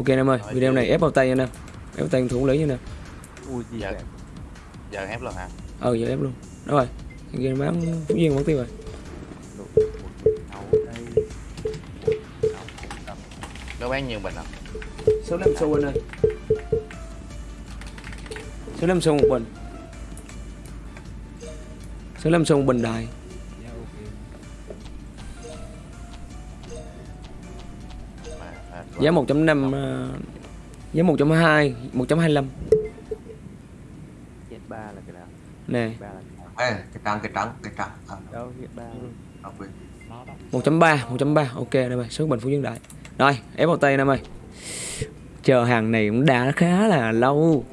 ok anh em ơi Rồi, video này ép vào tay anh em ép vào tay thủ lý nha nè. Ui gì vậy? giờ ép luôn hả? Ờ giờ ép luôn. Đó rồi kia bán phú duyên mất tiêu rồi. Nó bán nhiều bình không số năm xu anh ơi. Số năm xu một bình số năm xu một bình đài giá 1.5 ờ, giá 1.2 1.25 hiện ba là cái nào? Nè. Ê, cái trắng cái trắng cái trắng. À, đâu hiện ba à, quên. 1.3 1.3 ok anh em ơi số bình phú dương đại. Rồi ép vào tay anh em ơi chờ hàng này cũng đã khá là lâu.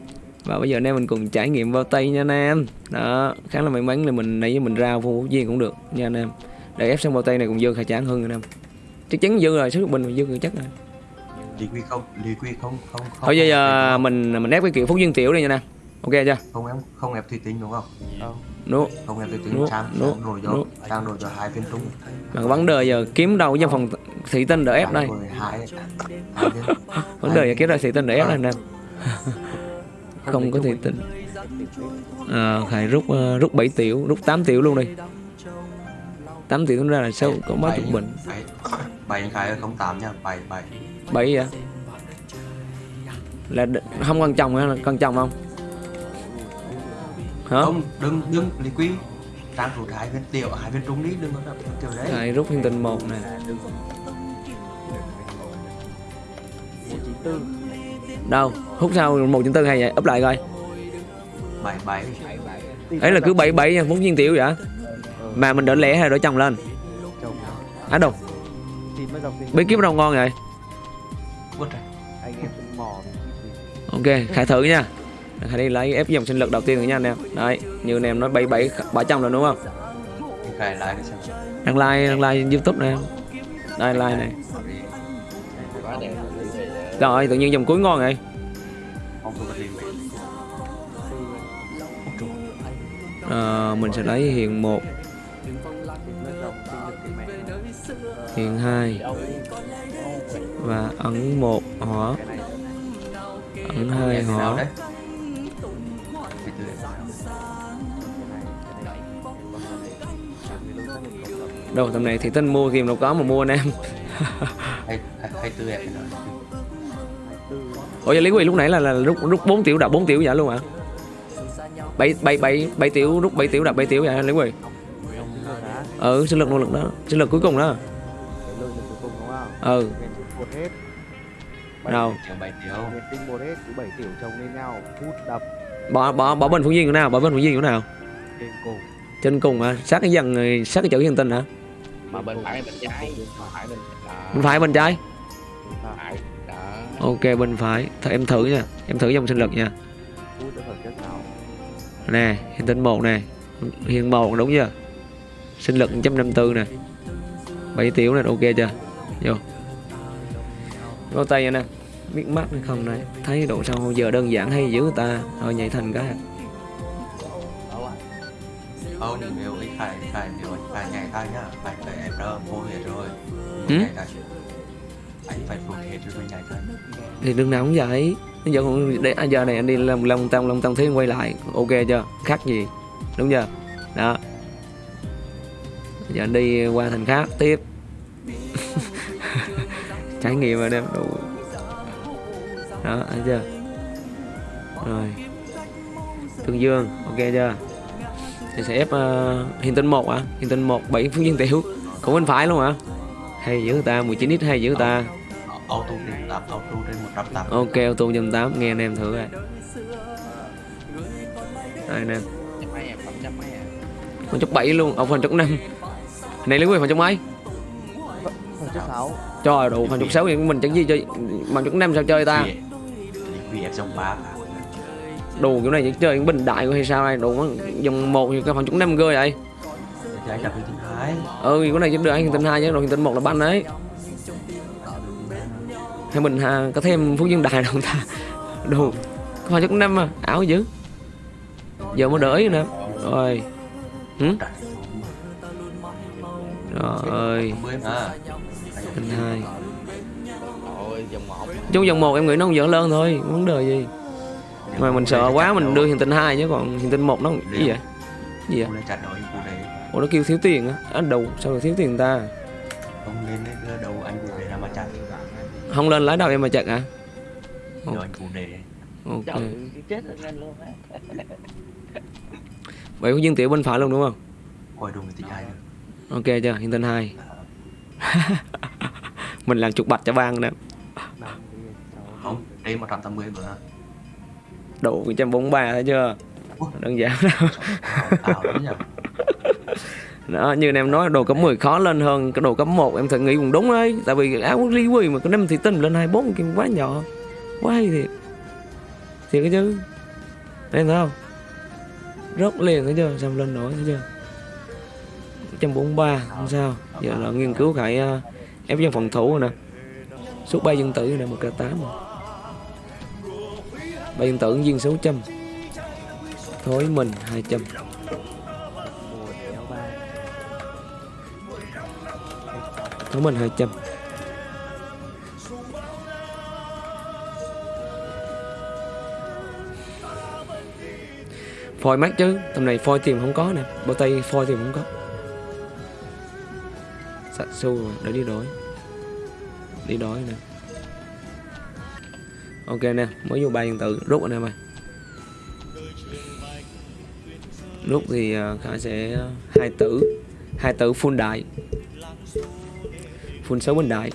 Và bây giờ anh em mình cùng trải nghiệm vào tay nha anh em. Đó khá là may mắn là mình nãy giờ mình ra phú duyên cũng được nha anh em. Để ép xong vào tay này cũng dư khai tráng hơn anh em. Chắc chắn dư rồi số bình dư chắc rồi lý quy không? Lý quy không không không thôi bây giờ mình mình ép cái kiểu phúc duyên tiểu đây nha nè. Ok chưa? Không ép không ép thủy tính đúng không? Đúng không ép thủy tính no. sang no. sang đổi cho no. đổi cho hai bên trung. Mà vấn đề giờ kiếm đâu trong phòng thủy tinh để ép đây? vấn đề giờ kiếm đâu thủy tinh để ép đây nè. Không có thủy tinh. À, Khải rút uh, rút 7 tiểu rút 8 tiểu luôn đi. 8 tiểu ra là sâu có mấy chục bình. 7 khai Khải không 8 nha. 7 7 bảy vậy? Là không con chồng hả? Con chồng không? Hả? Không đừng đừng lý quý. Đang rút hai viên tiểu hai viên trung lý đừng có đập kiểu đấy. Hai rút thiên tình một này đâu? Hút sao một chín tư hay vậy? Ấp lại coi. Bảy bảy. Ấy là cứ bảy bảy nha muốn viên tiểu vậy? Ừ. Mà mình đỡ lẻ hay đỡ chồng lên? Á à, đâu bí kíp đâu ngon vậy? Út rồi. Ok, khai thử nha. Khai đi lấy ép dòng sinh lực đầu tiên rồi nha anh em. Đấy, như anh em nói 77 300 rồi đúng không? Khải like xem. Đang like, đang like youtube này em Đây, like này. Rồi, tự nhiên dòng cuối ngon này. à, ờ, mình sẽ lấy hiện 1 hiện 2 và ấn một hỏa ấn hai đồng đâu tầm này thì tinh mua kìm đâu có mà mua anh em. Ủa giờ lý quỳ lúc nãy là, là rút rút bốn tiểu đập bốn tiểu vậy luôn hả? Bảy bảy bảy bảy tiểu rút bảy tiểu đập bảy tiểu vậy lý quỳ? Ừ sinh lực nỗ lực đó. Sinh lực cuối cùng đó. Ừ một hết. Bảy- đâu? kiểu bảy tiểu. Tinh một hết cứ bảy tiểu chồng lên nhau hút đập. Bỏ bỏ bỏ bên phú duyên chỗ nào? Bỏ bên phú duyên chỗ nào? Trên cùng. Trên cùng hả? Sát cái dần rồi sát cái chữ hiền tinh hả? Mà bên phải bên trái. Bên phải bên đó. Bên phải bên trái? Ok bên phải. Thôi em thử nha. Em thử dòng sinh lực nha. Nào nè hiền tinh một nè. Hiền một đúng chưa? Sinh lực 154 nè. 7 tiểu nè ok chưa? Vô vô tay anh em. Biết mắt hay không này thấy độ sâu giờ đơn giản hay dữ ta? Rồi nhảy thành cái. Không, nếu cái khải khải nếu khải nhảy tay nhá, phải phải em đó vô hết rồi. Ừ? Anh phải phục hết rồi nhảy tay. thì đừng nào cũng vậy. Bây giờ còn để à, giờ này anh đi làm long tăng long tăng thế quay lại. Ok chưa? Khác gì. Đúng chưa? Đó. Giờ anh đi qua thành khác tiếp trải nghiệm rồi đem đủ. Đó thấy chưa? Rồi. Tương dương ok chưa? Thì sẽ ép uh, hiền tinh một à hiền tinh một bảy phút viên tiểu. Cũng bên phải luôn hả? Hay giữ ta 19 ít hay giữ ta? Auto trên 8, auto trên 180. Ok, ô tô trăm tám nghe anh em thử rồi. Đây anh em, trăm trăm à phần chục bảy luôn, ông phần chục năm. Này lấy quyền phần chục mấy? Phẩm chất sáu Trời đủ chục sáu thì mình chẳng gì chơi, phần chục năm sao chơi ta? Vì- Vì em dòng 3 Đồ kiểu này chỉ chơi bình đại hay sao đây? Đồ nó dòng một thì cái phần chục năm cơ vậy? thì cái. Ừ, cái này chỉ được anh hiện tinh hai chứ, rồi hiện tinh một là banh đấy. Hay mình ha, có thêm phú dương đại đâu ta? Đồ, phần chục năm mà, ảo dữ. Giờ mới đỡ nữa. Rồi. Hử? Rồi ơi, Mới dòng một chung dòng một em nghĩ nó không dẫn lớn thôi vấn đề gì? Mà mình sợ quá mình đưa hiện tinh hai chứ còn hiện tinh một nó cái vậy? Gì vậy? Ủa nó kêu thiếu tiền á. Anh đầu sao lại thiếu tiền ta? Không lên đầu anh cô đấy là mà chặt. Không lên lái đầu em mà chặt hả? Đưa anh cô đấy ok. Chết rồi lên luôn á. vậy có dương tiểu bên phải luôn đúng không? Coi đúng thì ai được? Ok chưa? Hiện tinh hai mình làm chục bạch cho bang nè đi Không, đây 180 bữa. Đủ 143 thấy chưa? Đơn giản. Đâu đó như em nói đồ cấp 10 khó lên hơn cái đồ cấp 1 em thật nghĩ cũng đúng đấy tại vì áo ly quỳ mà cái năm thì tinh lên 24 kia quá nhỏ. Quá hay thiệt. Thiệt cái chứ. Em thấy không? Rớt liền thấy chưa? Xong lên nổi thấy chưa? 143 không sao. Giờ là nghiên cứu uh, ép dân phòng thủ rồi nè. Suốt bay dân tử nè, một k 8 rồi. Bay dân tử viên 600 thối mình hai trăm. Thối mình 200 phôi mát chứ, tầm này phôi tìm không có nè. Bao tay phôi tìm không có sạn sâu rồi. Đấy, đi đói. Đi đói nè. Ok nè, mới vô ba dân tự rút anh em ơi rút thì à, khả sẽ à, hai tử hai tử full đại full sáu bình đại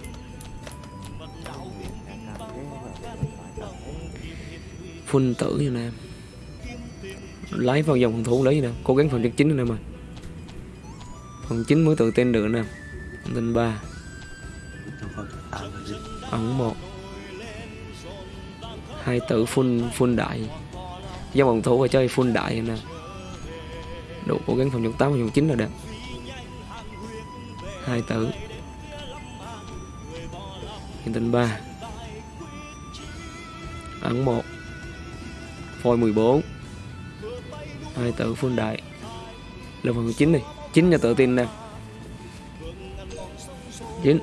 phun full tử như anh em lấy vào dòng phòng thủ lấy gì nè. Cố gắng phần chất chính anh em ơi phần chính mới tự tin được nè em tên ba. Trong ẩn một. Hai tử full full đại. Dòng phòng thủ và chơi full đại nè. Độ đủ cố gắng phòng chống tám và phòng chín là đẹp hai tử. Hiện tinh ba. Ẩn một. Phôi 14 hai tử full đại. Là phần chín này chín là tự tin nè chín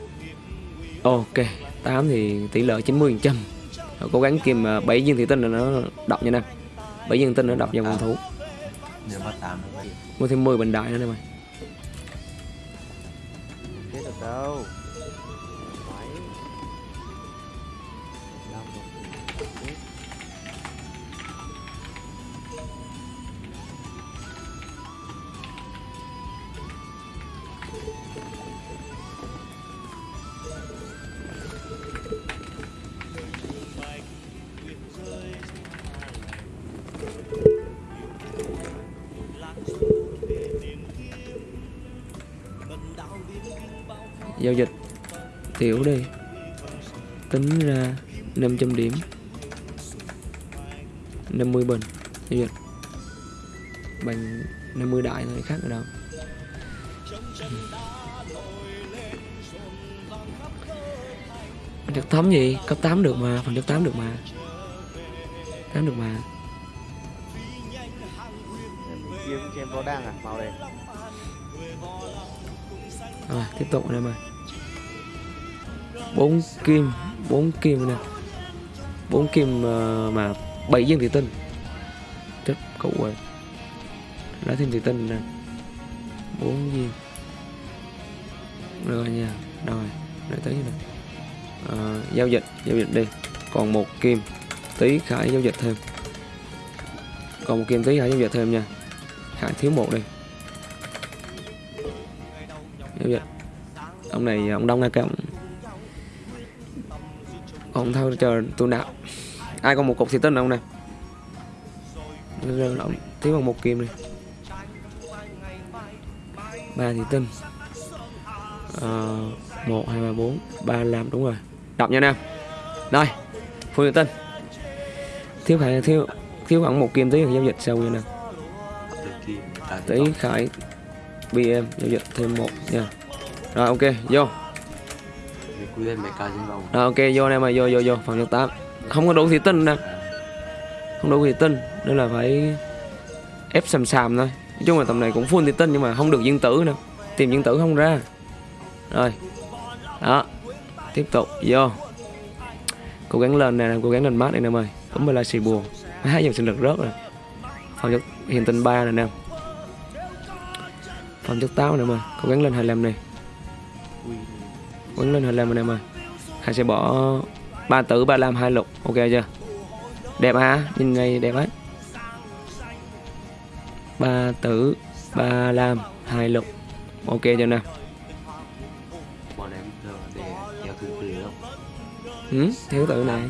ok 8 thì tỷ lệ 90 phần trăm. Cố gắng kìm à, bảy viên thị tinh là nó đọc nha nè. Bảy viên tinh nó đọc vào tám là vậy mua thêm 10 bình đại nữa nè mày giao dịch. Tiểu đi. Tính ra 500 điểm. 50 bình. Giao dịch. Bằng 50 đại thôi, khác ở đâu? Phần chất thấm gì? Cấp 8 được mà, phần chất 8 được mà. 8 được mà. Mình kiếm trên có đang à màu đây rồi tiếp tục này mà bốn kim bốn kim nè bốn kim ờ, mà bảy viên thủy tinh. Chết cậu rồi lấy thêm thủy tinh nè bốn viên rồi nha rồi để tới nè à, ờ, giao dịch giao dịch đi. Còn một kim tí khải giao dịch thêm. Còn một kim tí khải giao dịch thêm nha. Khải thiếu một đi giao dịch ông này ông đông ngay cái ông? Ông thôi chờ tôi nạp. Ai còn một cục xì tinh không nè Rồi ông thiếu bằng một kim đi ba thì tinh Ờ, một hai ba bốn. Ba làm đúng rồi. Đọc nha nè. Rồi phương thị tinh. Thiếu khải thiếu thiếu khoảng một kim tí thì giao dịch vậy Từ kia ta tí khải bm giao dịch thêm một nha rồi, ok, vô. Rồi, ok, vô anh em ơi, vô vô vô phòng trực tám. Không có đủ thủy tinh nè. Không đủ thủy tinh nên là phải ép sầm sàm thôi. Nói chung là tầm này cũng full thủy tinh nhưng mà không được viên tử nè tìm viên tử không ra. Rồi. Đó. Tiếp tục, vô. Cố gắng lên nè, cố gắng lên mát này em ơi. Cũng là xì buồn. Hai dòng sinh lực rớt rồi. Phòng chất hiện tinh ba nè em. Phòng chất táo nè em ơi. Cố gắng lên 25 này gắng lên 25 này em ơi Khải sẽ bỏ ba tử ba lam hai lục. Ok chưa? Đẹp hả nhìn ngay đẹp ấy ba tử ba lam hai lục. Ok chưa nè bọn em để theo thứ tự không ừ, thiếu tử này.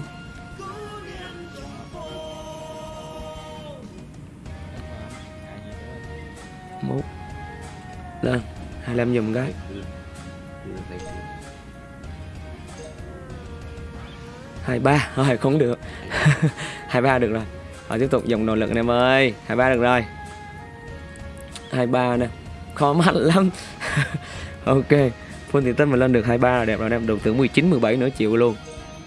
Một lên 25 dùng cái. Từ từ lấy từ hai ba thôi không được. Hai ba được rồi. Rồi tiếp tục dùng nội lực anh em ơi. Hai ba được rồi. Hai ba nè. Khó mạnh lắm. Ok. Full tiền tinh mà lên được hai ba là đẹp rồi em đầu tư 19 17 nữa chịu luôn.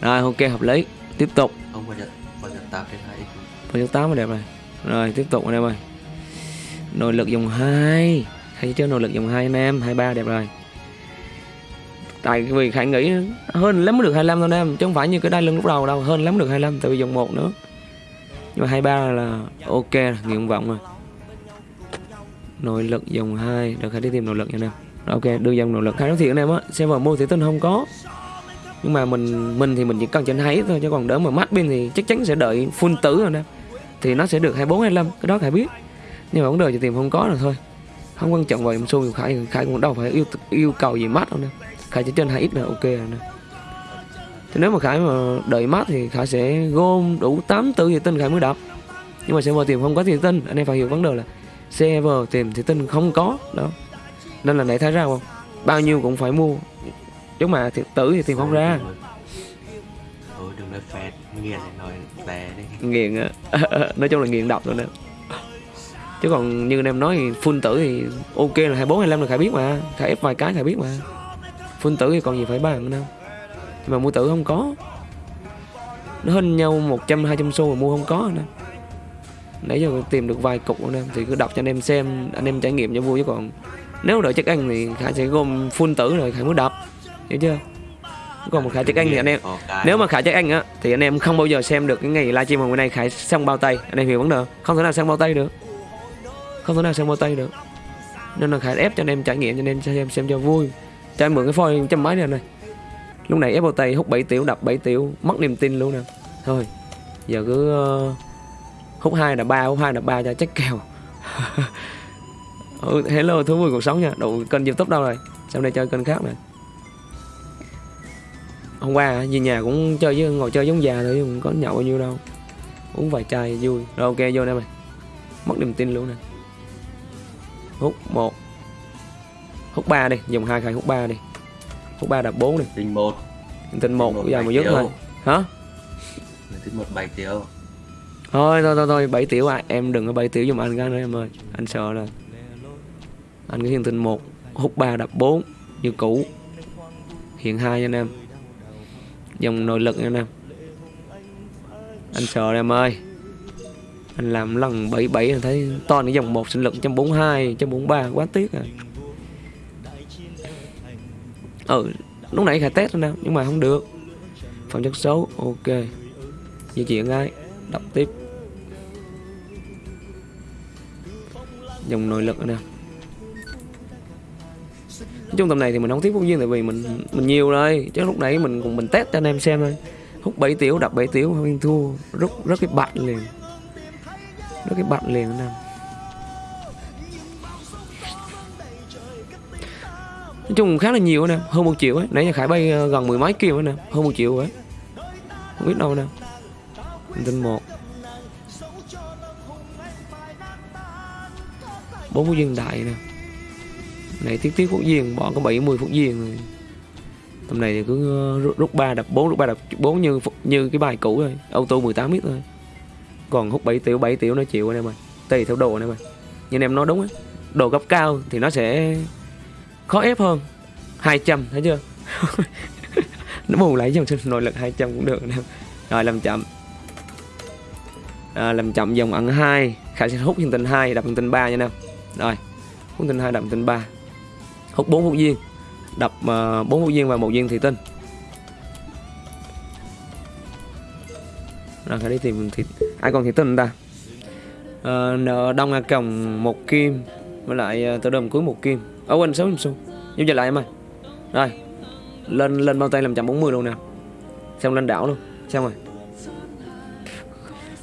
Rồi ok hợp lý. Tiếp tục. Không bao giờ bao giờ tạo trên hai Phần số 8 là đẹp rồi. Rồi tiếp tục anh em ơi. Nội lực dòng 2 Hay chơi nội lực dòng 2 anh em. 23 đẹp rồi Tại vì Khải nghĩ hơn lắm mới được 25 thôi em, Chứ không phải như cái đai lưng lúc đầu đâu, Hơn lắm được 25 tại vì dòng một nữa. Nhưng mà 23 là ok, Nguyện vọng rồi. Nội lực dòng 2 Được Khải đi tìm nội lực nha anh em Ok, đưa dòng nội lực. Khải nói thiệt anh em á Server mua thì tin không có. Nhưng mà mình mình thì mình chỉ cần trên hay thôi, chứ còn đỡ mà mắt bên thì chắc chắn sẽ đợi full tử rồi nè. Thì nó sẽ được 24 25 cái đó khải biết. Nhưng mà vấn đề chỉ tìm không có rồi thôi. Không quan trọng vào em xu khải khải cũng đâu phải yêu yêu cầu gì mắt đâu nè khải chỉ trên 2 x là ok rồi nè. Thì nếu mà khải mà đợi mắt thì khải sẽ gom đủ 8 tử thì tinh khải mới đập nhưng mà server tìm không có thì tinh anh em phải hiểu vấn đề là server tìm thì tinh không có đó. Nên là nãy thấy ra không? Bao nhiêu cũng phải mua. Chứ mà thì tử thì tìm không ra. Thôi đừng nói phẹt nghiền nói tè đi. Nghiền á. Nói chung là nghiền độc rồi nè chứ còn như anh em nói thì full tử thì ok là 24 25 là khải biết mà. Khải ép vài cái khải biết mà full tử thì còn gì phải bàn nữa đâu nhưng mà mua tử không có. Nó hơn nhau 100 200 xu mà mua không có nè nãy giờ tìm được vài cục nữa nè thì cứ đọc cho anh em xem anh em trải nghiệm cho vui chứ còn nếu đợi chắc ăn thì khải sẽ gom full tử rồi khải mới đập hiểu chưa? Còn một khải chắc ăn thì anh em nếu mà Khải chắc anh á thì anh em không bao giờ xem được cái ngày livestream hôm nay Khải xong bao tay. Anh em hiểu vấn đề không? không thể nào xong bao tay được. Không thể nào xong bao tay được. Nên là Khải ép cho anh em trải nghiệm cho anh em xem xem cho vui cho em mượn cái phôi trăm mấy này này lúc này ép tay hút 7 tiểu đập 7 tiểu mất niềm tin luôn nè. Thôi giờ cứ uh, hút hai là ba hút hai là ba cho chắc kèo. Ừ, hello thú vui cuộc sống nha. Đủ kênh youtube đâu rồi? Sau này chơi kênh khác nè? Hôm qua về nhà cũng chơi với ngồi chơi giống già thôi không có nhậu bao nhiêu đâu. Uống vài chai vui. Rồi ok vô nè mày. Mất niềm tin luôn nè. Hút một hút ba đi dùng hai khai hút ba đi. Hút ba đập bốn đi. Tinh một. Tình một Một bây giờ mà dứt triệu. thôi. Hả? Tinh một bảy triệu thôi thôi thôi thôi bảy tiểu à. Em đừng có bảy tiểu giùm anh cái nữa em ơi. Anh sợ là anh cái hiện tình một hút ba đập bốn như cũ. Hiện hai nha anh em. Dòng nội lực nha anh em. Anh sợ rồi em ơi. Anh làm lần 77 là thấy to cái dòng một sinh lực 142 143 quá tiếc à ừ lúc nãy khả test rồi nè, nhưng mà không được. Phẩm chất xấu, ok. Di chuyển ngay, đọc tiếp. Dòng nội lực nè. Nói chung tầm này thì mình không tiếp phóng viên tại vì mình mình nhiều rồi. Chứ lúc nãy mình cùng mình test cho anh em xem thôi. Hút 7 tiểu, đập 7 tiểu không thua. Rất rất cái bạch liền. Rất cái bạch liền anh em nói chung khá là nhiều nè, hơn một triệu ấy. Nãy giờ khải bay ờ, gần mười mấy kêu nè, hơn một triệu ấy. Không biết đâu nè. Tin một. Bốn phút viên đại nè. Này, tiếc tiếc phút viên bỏ có 70 phút viên rồi. Tầm này thì cứ ờ, rút- rút ba đập 4 rút ba đập 4 như như cái bài cũ rồi. Auto 18 mít thôi. Còn hút 7 tiểu 7 tiểu nó chịu anh em ơi. Tùy theo đồ anh em ơi. Như anh em nói đúng á. Đồ cấp cao thì nó sẽ khó ép hơn. 200 thấy chưa? Nó bù lại dòng sinh nội lực 200 cũng được anh rồi làm chậm. À, làm chậm dòng ẩn 2 khả sẽ hút hình tinh 2 đập hình tinh 3 nha anh rồi hút tinh 2 đập hiện tình 3 hút 4 hút viên. Đập à, uh, 4 hút viên và một viên thủy tinh rồi phải đi tìm thịt ai còn thịt tinh ta? À, nợ đông a còng một kim. Với lại à, uh, tờ đầm cuối một kim ở quên sáu kim xu giúp trở lại em ơi. Rồi. Lên lên bao tay làm chậm 40 luôn nè. Xong lên đảo luôn. Xong rồi.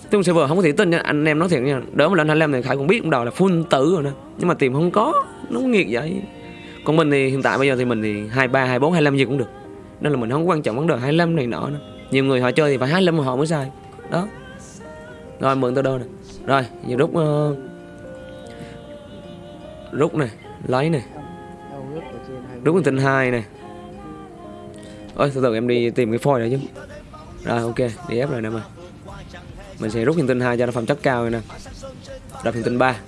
Tung server không có thể tin nha. Anh em nói thiệt nha. Đỡ mà lên 25 thì Khải cũng biết cũng đầu là full tử rồi nè. Nhưng mà tìm không có. Nó nghiệt vậy. Còn mình thì hiện tại bây giờ thì mình thì 23, 24, 25 gì cũng được. Nên là mình không quan trọng vấn đề 25 này nọ nữa. Nhiều người họ chơi thì phải 25 mà họ mới sai. Đó. Rồi mượn tôi đâu nè. Rồi giờ rút uh, Rút này. Lấy này hai Rút con tinh 2 này Ôi từ từ em đi tìm cái phôi này chứ. Rồi ok đi ép rồi nè mà Mình sẽ rút hiện tinh 2 cho nó phẩm chất cao rồi nè. Đập hiện tinh 3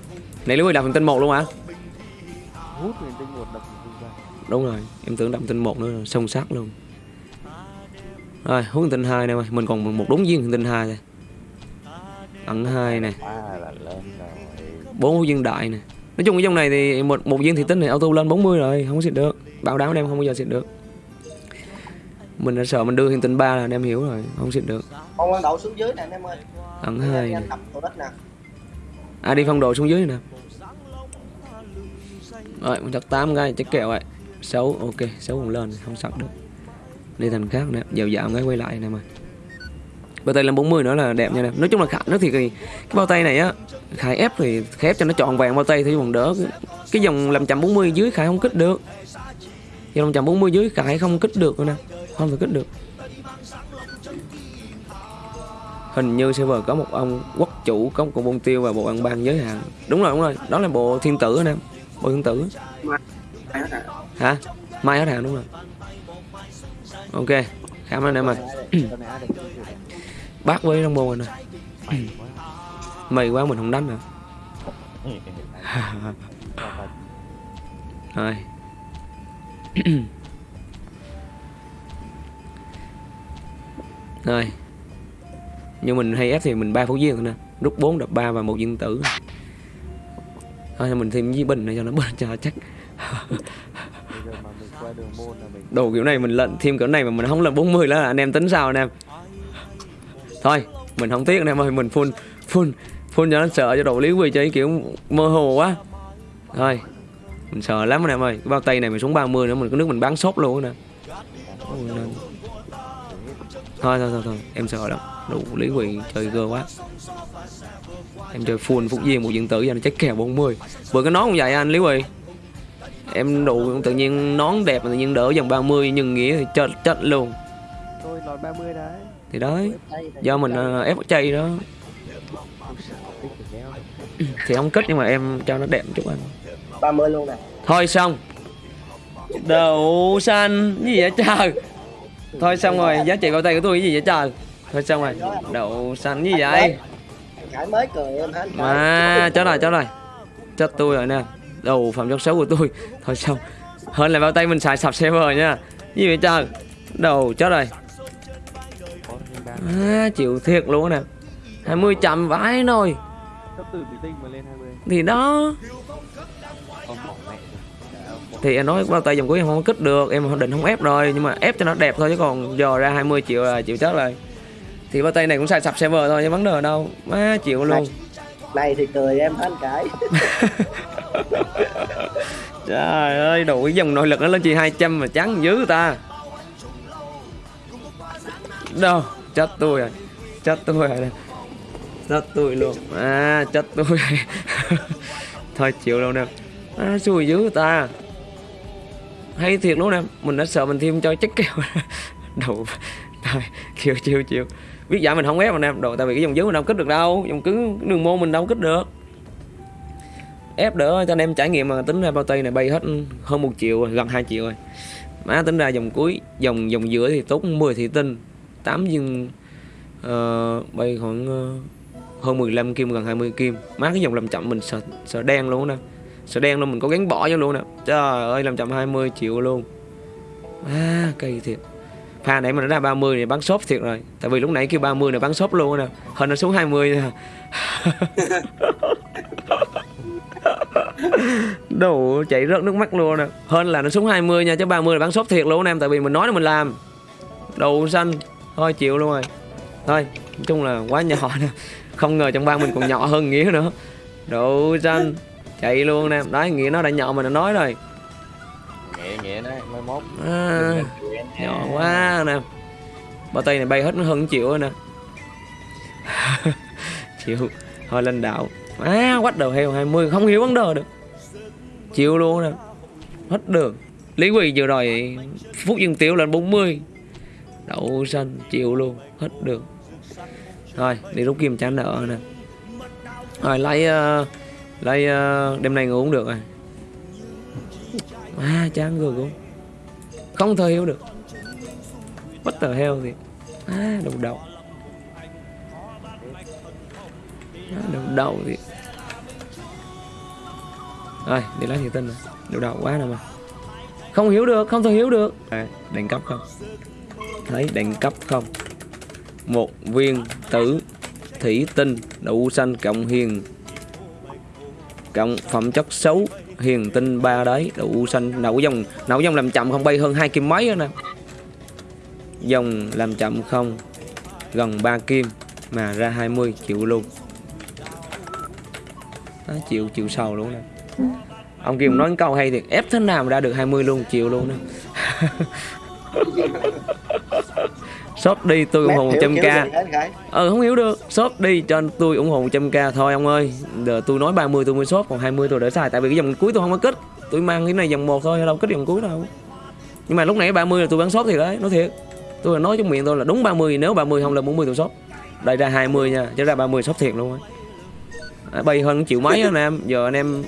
Này lúc đập hiện tinh 1 luôn hả? Hút huyền tinh một đập huyền tinh ba Đúng rồi em tưởng đập hiện tinh 1 nữa Sông sát luôn. Rồi hút hiện tinh 2 nè mày. Mình còn một đúng viên hiện tinh 2 thôi Ẩn 2 nè. Là bốn viên đại nè Nói chung cái dòng này thì một một viên thị tinh này auto lên 40 rồi Không có xịt được. Bảo đảm em không bao giờ xịt được. Mình đã sợ mình đưa hiện tinh 3 là anh em hiểu rồi Không xịt được. Quan đậu xuống dưới nè anh em ơi. Ẩn Đi 2 nè. anh tập tổ đất nè. À đi phong độ xuống dưới nè. Rồi mình chắc 8 cái chắc kẹo vậy. 6 ok 6 còn lên không sặc được. Đi thành khác nè Dạo dạo cái quay lại nè mà Bao tay lên 40 nữa là đẹp nha em, Nói chung là Khải nó thì cái, cái bao tay này á Khải ép thì Khải ép cho nó tròn vàng bao tay thì còn đỡ Cái dòng làm 140 dưới Khải không kích được Dòng 140 dưới Khải không kích được rồi nè Không thể kích được hình như server có một ông quốc chủ có một bông tiêu và bộ ăn ban giới hạn đúng rồi đúng rồi đó là bộ thiên tử anh em bộ thiên tử hả mai hết hạn đúng rồi ok cảm ơn anh em ơi bác với trong bồn rồi nè mày quá mày quá mình không đánh nữa. Rồi. Rồi. Nhưng mình hay ép thì mình ba phút viên thôi nè. Rút 4 đập 3 và một viên tử. Thôi mình thêm với bình này cho nó bớt cho chắc. Đồ kiểu này mình lệnh thêm kiểu này mà mình không lên 40 là anh em tính sao anh em thôi, mình không tiếc anh em ơi, mình full full full cho nó sợ cho độ lý quỳ chơi kiểu mơ hồ quá. Thôi, mình sợ lắm anh em ơi, cái bao tay này mình xuống 30 nữa, mình có nước mình bán sốt luôn nè. Thôi thôi thôi thôi, em sợ lắm. Đủ lý quỳ chơi gơ quá. Em chơi full phúc viên một diện tử giờ nó chắc kèo 40 vừa cái nón cũng vậy anh lý quỳ. Em đủ, tự nhiên nón đẹp mà tự nhiên đỡ dòng 30 nhưng nghĩa thì chết chết luôn. Tôi lọt 30 đấy thì đấy do mình ờ, ép chay đó. Thì không kích nhưng mà em cho nó đẹp một chút anh. 30 luôn nè. thôi xong. Đậu xanh gì vậy trời? Thôi xong rồi giá trị bao tay của tôi cái gì vậy trời? Thôi xong rồi đậu xanh gì vậy? mới cười em hết. mà chết rồi chết rồi. Chết tôi rồi nè. Đầu phẩm chất xấu của tôi. Thôi xong. Hơn là bao tay mình xài sập server nha. Cái gì vậy trời? Đầu chết rồi à, chịu thiệt luôn nè. 20 chậm vãi 20 thì đó. Rồi thì em nói bao tay dòng cuối em không có kích được em định không ép rồi nhưng mà ép cho nó đẹp thôi chứ còn dò ra 20 triệu là chịu chết rồi. Thì bao tay này cũng xài sập server thôi chứ vấn đề đâu. Má chịu luôn. Này thì cười em hết cái. trời ơi đủ cái dòng nội lực nó lên chỉ 200 mà trắng dữ ta. Đâu chết tôi rồi chết tôi rồi nè chết tôi luôn. À chết tôi. Rồi thôi chịu luôn nè. À, xui dữ ta. Hay thiệt luôn nè. Mình đã sợ mình thêm cho chắc kèo đầu thôi chịu chịu chịu. Biết giả mình không ép anh em đồ tại vì cái dòng dưới mình đâu kích được đâu. Dòng cứng đường môn mình đâu kích được. Ép đỡ cho anh em trải nghiệm mà tính ra bao tay này bay hết hơn một triệu rồi gần 2 triệu rồi. Má tính ra dòng cuối dòng dòng giữa thì tốt 10 thị tinh 8 viên uh, bay khoảng uh, hơn 15 kim gần 20 kim. Má cái dòng làm chậm mình sợ sợ đen luôn nè. Sợ đen luôn mình có gắn bỏ cho luôn nè. Trời ơi làm chậm 20 triệu luôn. À cây thiệt. Pha nãy mà nó ra 30 này bán shop thiệt rồi. Tại vì lúc nãy kêu 30 này bán shop luôn nè. Hình nó xuống 20 nè. Đồ chạy rớt nước mắt luôn nè. Hơn là nó xuống 20 nha chứ 30 là bán shop thiệt luôn em. Tại vì mình nói là mình làm. Đồ xanh Thôi chịu luôn rồi. Thôi nói chung là quá nhỏ nè. Không ngờ trong bang mình còn nhỏ hơn nghĩa nữa. Độ xanh chạy luôn nè. Đấy nghĩa nó đã nhỏ mà nó nói rồi. Nghĩa nghĩa đấy, mới mốt. À, nhỏ quá nè. Bao tay này bay hết nó hơn triệu rồi nè. Chịu. Thôi lên đạo à quách đầu heo 20 không hiểu vấn đề được. Chịu luôn nè. Hết đường. Lý quỳ vừa rồi phút dương tiểu lên 40 đậu xanh chịu luôn hết được thôi đi rút kim trả nợ nè. Rồi lấy uh, lấy uh, đêm nay ngủ cũng được rồi. À chán người cũng không thể hiểu được. Bất tờ heo thì à đầu đầu. À, đầu đầu thì. Rồi đi lấy thiệt tinh rồi đầu đầu quá nè mà. Không hiểu được không thể hiểu được. À, đèn cấp không thấy đẳng cấp không? Một viên tử thủy tinh đậu xanh cộng hiền. Cộng phẩm chất xấu hiền tinh ba đấy đậu xanh. Nấu dòng nấu dòng làm chậm không? Bay hơn hai kim mấy nữa nè. Dòng làm chậm không? Gần 3 kim mà ra 20 triệu luôn. Đó, chịu chịu sầu luôn nè. Ông Kim nói câu hay thì ép thế nào mà ra được 20 luôn chịu luôn nè. shop đi tôi ủng hộ Mét hiểu 100 kiểu k. gì anh Khải? ờ không hiểu được. Shop đi cho tôi ủng hộ 100 k thôi ông ơi. Giờ tôi nói 30 tôi mới shop còn 20 tôi để xài tại vì cái dòng cuối tôi không có kích tôi mang cái này dòng một thôi đâu kích dòng cuối đâu. Nhưng mà lúc nãy 30 là tôi bán shop thì đấy nói thiệt. Tôi là nói trong miệng tôi là đúng 30 nếu 30 không là 40 tôi shop. Đây ra 20 nha chứ ra 30 shop thiệt luôn á. À, bay hơn triệu mấy anh em. Giờ anh em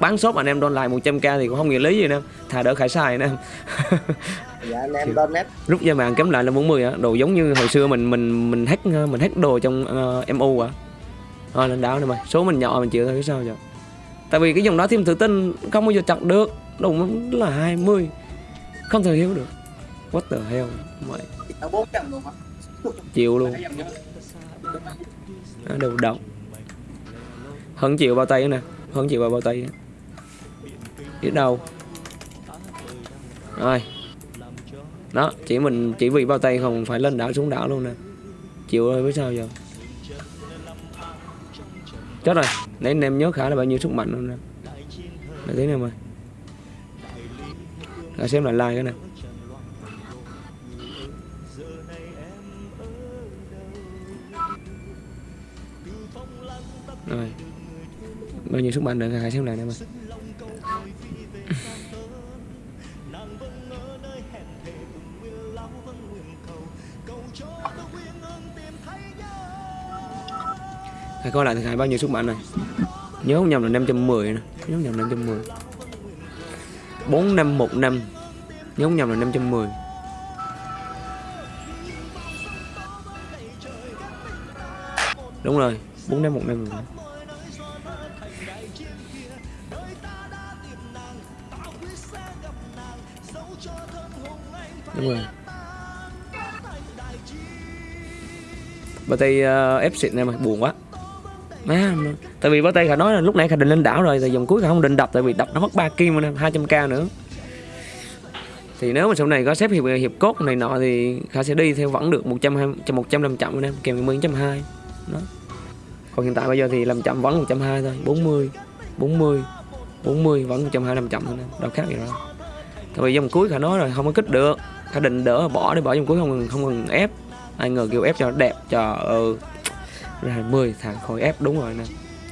bán shop anh em đôn lại 100 k thì cũng không nghĩa lý gì nè thà đỡ khải xài nè dạ anh em donate rút ra mạng kém lại là 40 á. Đồ giống như hồi xưa mình mình mình hack mình hack đồ trong uh, MU à. Thôi lên đảo này mày. Số mình nhỏ mình chịu thôi chứ sao giờ. Tại vì cái dòng đó thêm tự tin không bao giờ chặt được. Đồ nó là 20 không thể hiểu được. What the hell mày. Chịu luôn. À, đầu đầu hơn chịu bao tay nữa nè. Hơn chịu bao bao tay biết đâu. Rồi đó, chỉ mình, chỉ vì bao tay không phải lên đảo xuống đảo luôn nè. Chịu ơi với sao giờ? Chết rồi. Nãy anh em nhớ khả là bao nhiêu sức mạnh luôn nè. Để tí em ơi Rồi xem lại like cái này. Rồi. Bao nhiêu sức mạnh nữa hãy xem lại nè ơi Hãy coi lại thiệt hại bao nhiêu xuất bản này Nhớ không nhầm là 510 nè. Nhớ không nhầm là 510 4515 Nhớ không nhầm là 510 Đúng rồi 4515 Đúng rồi. Bà tay uh, ờ, ép xịt này mà buồn quá. Má, tại vì bác tay Khả nói là lúc nãy Khả định lên đảo rồi thì dòng cuối Khả không định đập tại vì đập nó mất 3 kim nữa, 200k nữa. Thì nếu mà sau này có xếp hiệp hiệp cốt này nọ thì Khả sẽ đi theo vẫn được 120 100 làm chậm em kèm 10 120 đó. Còn hiện tại bây giờ thì làm chậm vẫn 120 thôi 40 40 40 vẫn 120 làm chậm thôi nè đâu khác gì đâu. Tại vì dòng cuối Khả nói rồi không có kích được Khả định đỡ bỏ đi bỏ dòng cuối không cần không cần ép. Ai ngờ kêu ép cho nó đẹp trời ơi ừ, ra 20 thằng khỏi ép đúng rồi nè.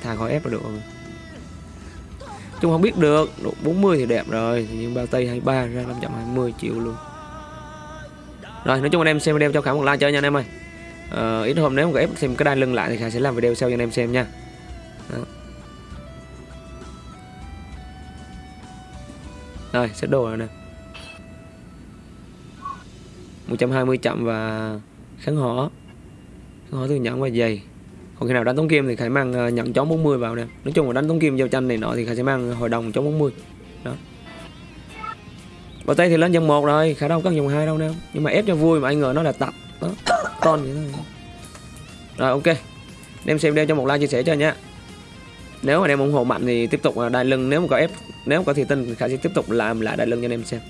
Thằng khỏi ép là được rồi. Chung không biết được độ 40 thì đẹp rồi nhưng bao tây 23 ra 520 triệu luôn. Rồi nói chung anh em xem video cho khả một like chơi nha anh em ơi. Ờ, ít hôm nếu mà ép xem cái đai lưng lại thì khả sẽ làm video sau cho anh em xem nha. Đó. rồi sẽ đồ rồi nè. 120 chậm và kháng hỏ kháng hỏ từ nhẫn và dày còn khi nào đánh tống kim thì khải mang ờ, nhận chó 40 vào nè. Nói chung là đánh tống kim giao tranh này nọ thì khải sẽ mang ờ, hội đồng chó 40 đó. Bờ tay thì lên dòng một rồi khả đâu có dòng hai đâu nè. Nhưng mà ép cho vui mà anh ngờ nó là tập. Đó. Con vậy thôi. Rồi, ok. Đem xem đeo cho một like chia sẻ cho nha. Nếu mà em ủng hộ mạnh thì tiếp tục ờ, đại đai lưng. Nếu mà có ép, nếu mà có thì tin thì khải sẽ tiếp tục làm lại đai lưng cho anh em xem.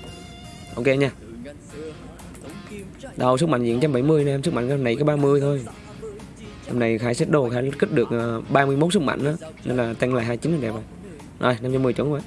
Ok nha. Đầu sức mạnh diện 170 nè, em sức mạnh cái này có 30 thôi. Hôm nay khai set đồ, khai kích được ờ, 31 sức mạnh đó Nên là tăng lại 29 là đẹp rồi. Rồi 510 chuẩn rồi